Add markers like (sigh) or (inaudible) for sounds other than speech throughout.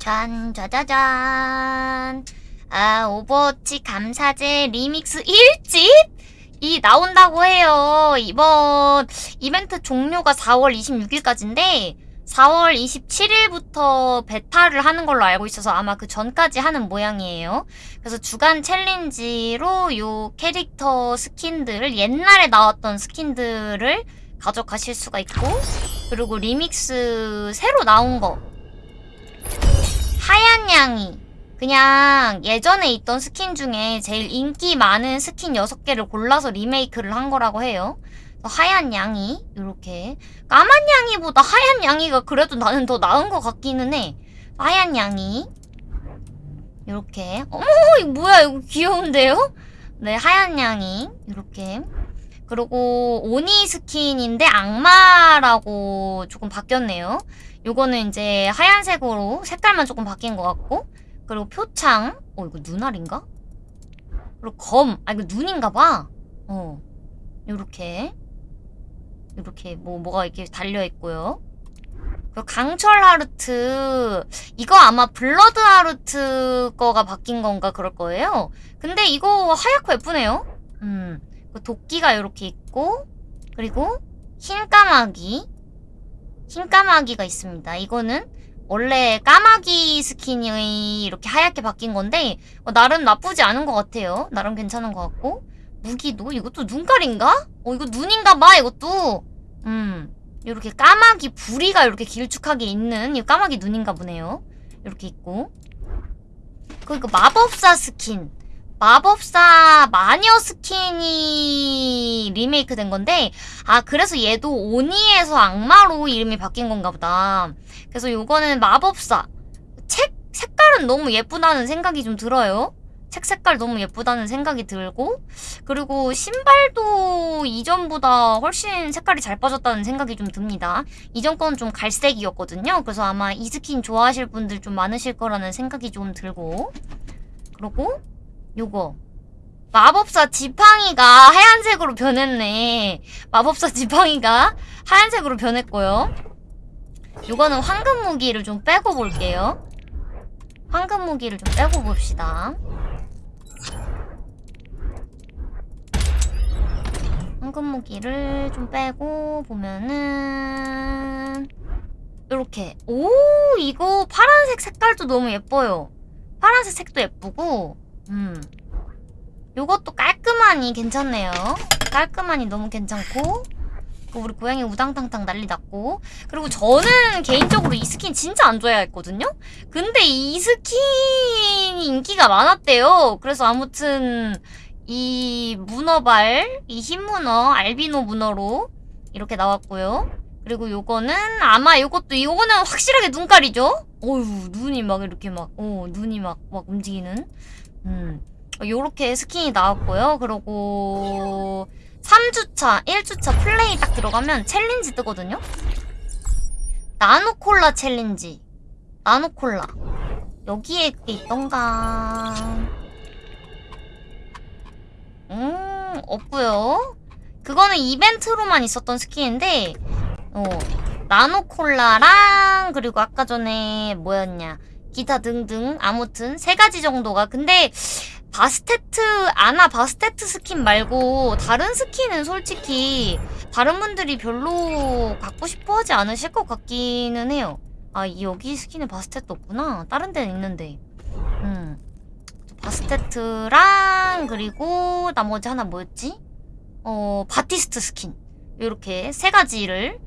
짠, 짜자잔. 아, 오버워치 감사제 리믹스 1집? 이 나온다고 해요. 이번 이벤트 종료가 4월 26일까지인데, 4월 27일부터 베타를 하는 걸로 알고 있어서 아마 그 전까지 하는 모양이에요. 그래서 주간 challenge로 요 캐릭터 스킨들을 옛날에 나왔던 스킨들을 가져가실 수가 있고 그리고 리믹스 새로 나온 거 양이 그냥 예전에 있던 스킨 중에 제일 인기 많은 스킨 6개를 골라서 리메이크를 한 거라고 해요. 하얀 냥이 이렇게 까만 냥이보다 하얀 냥이가 그래도 나는 더 나은 것 같기는 해. 하얀 냥이 이렇게 어머 이거 뭐야 이거 귀여운데요? 네 하얀 냥이 이렇게 그리고 오니 스킨인데 악마라고 조금 바뀌었네요. 요거는 이제 하얀색으로 색깔만 조금 바뀐 것 같고 그리고 표창 어 이거 눈알인가? 그리고 검 아 이거 눈인가 봐. 어 요렇게 이렇게 뭐 뭐가 이렇게 달려 있고요. 그리고 강철 하르트 이거 아마 블러드 하르트 거가 바뀐 건가 그럴 거예요. 근데 이거 하얗고 예쁘네요. 음. 그 도끼가 이렇게 있고 그리고 흰 까마귀 흰 까마귀가 있습니다. 이거는 원래 까마귀 스킨이 이렇게 하얗게 바뀐 건데 어, 나름 나쁘지 않은 것 같아요. 나름 괜찮은 것 같고 무기도 이것도 눈깔인가? 어 이거 눈인가 봐 이것도 음 이렇게 까마귀 부리가 이렇게 길쭉하게 있는 이 까마귀 눈인가 보네요. 이렇게 있고 그리고 마법사 스킨 마법사 마녀 스킨이 리메이크 된 건데 아 그래서 얘도 오니에서 악마로 이름이 바뀐 건가 보다. 그래서 요거는 마법사. 책 색깔은 너무 예쁘다는 생각이 좀 들어요. 책 색깔 너무 예쁘다는 생각이 들고 그리고 신발도 이전보다 훨씬 색깔이 잘 빠졌다는 생각이 좀 듭니다. 이전 건 좀 갈색이었거든요. 그래서 아마 이 스킨 좋아하실 분들 좀 많으실 거라는 생각이 좀 들고 그리고 요거. 마법사 지팡이가 하얀색으로 변했네. 마법사 지팡이가 하얀색으로 변했고요. 요거는 황금 무기를 좀 빼고 볼게요. 황금 무기를 좀 빼고 봅시다. 황금 무기를 좀 빼고 보면은 이렇게. 오 이거 파란색 색깔도 너무 예뻐요. 파란색 색도 예쁘고 음. 요것도 깔끔하니 괜찮네요. 깔끔하니 너무 괜찮고 우리 고양이 우당탕탕 난리 났고 그리고 저는 개인적으로 이 스킨 진짜 안 좋아했거든요? 근데 이 스킨이 인기가 많았대요. 그래서 아무튼 이 문어발, 이 흰 문어, 알비노 문어로 이렇게 나왔고요. 그리고 요거는 아마 요것도 요거는 확실하게 눈깔이죠? 어휴 눈이 막 이렇게 막 어, 눈이 막 막 움직이는 음. 요렇게 스킨이 나왔고요. 그리고 3주차, 1주차 플레이 딱 들어가면 challenge 뜨거든요? 나노콜라 challenge. 나노콜라. 여기에 그게 있던가. 음, 없고요. 그거는 이벤트로만 있었던 스킨인데, 어, 나노콜라랑, 그리고 아까 전에 뭐였냐. 기타 등등 아무튼 세 가지 정도가. 근데 바스테트 아나 바스테트 스킨 말고 다른 스킨은 솔직히 다른 분들이 별로 갖고 싶어 하지 않으실 것 같기는 해요. 아 여기 스킨에 바스테트 없구나. 다른 데는 있는데. 음. 바스테트랑 그리고 나머지 하나 뭐였지? 어 바티스트 스킨. 이렇게 세 가지를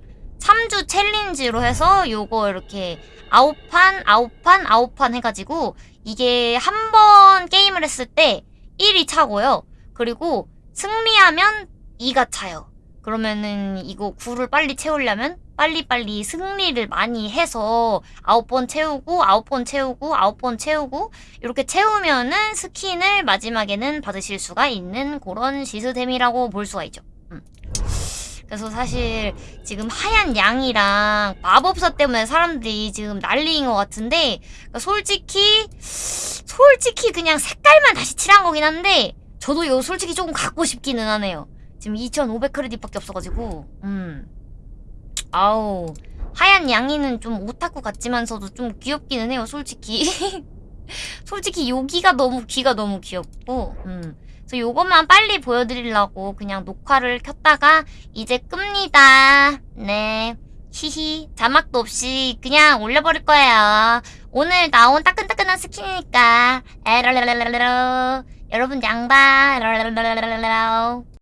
3주 challenge로 해서 요거 이렇게 아홉 판, 아홉 판, 아홉 판 해가지고 이게 한 번 게임을 했을 때 1이 차고요. 그리고 승리하면 2가 차요. 그러면은 이거 9를 빨리 채우려면 빨리빨리 승리를 많이 해서 9번 채우고 9번 채우고 9번 채우고 이렇게 채우면은 스킨을 마지막에는 받으실 수가 있는 그런 시스템이라고 볼 수가 있죠. 음. 그래서 사실 지금 하얀 양이랑 마법사 때문에 사람들이 지금 난리인 것 같은데 그러니까 솔직히 솔직히 그냥 색깔만 다시 칠한 거긴 한데 저도 이거 솔직히 조금 갖고 싶기는 하네요 지금 2500 크레딧밖에 없어가지고 음 아우 하얀 양이는 좀 오타쿠 같지만서도 좀 귀엽기는 해요, 솔직히. (laughs) 솔직히 여기가 너무 귀가 너무 귀엽고 음. 그래서 요것만 빨리 보여드리려고 그냥 녹화를 켰다가 이제 끕니다. 네. 히히 자막도 없이 그냥 올려버릴 거예요. 오늘 나온 따끈따끈한 스킨이니까 에러러러러러 여러분 양봐 에러러러러러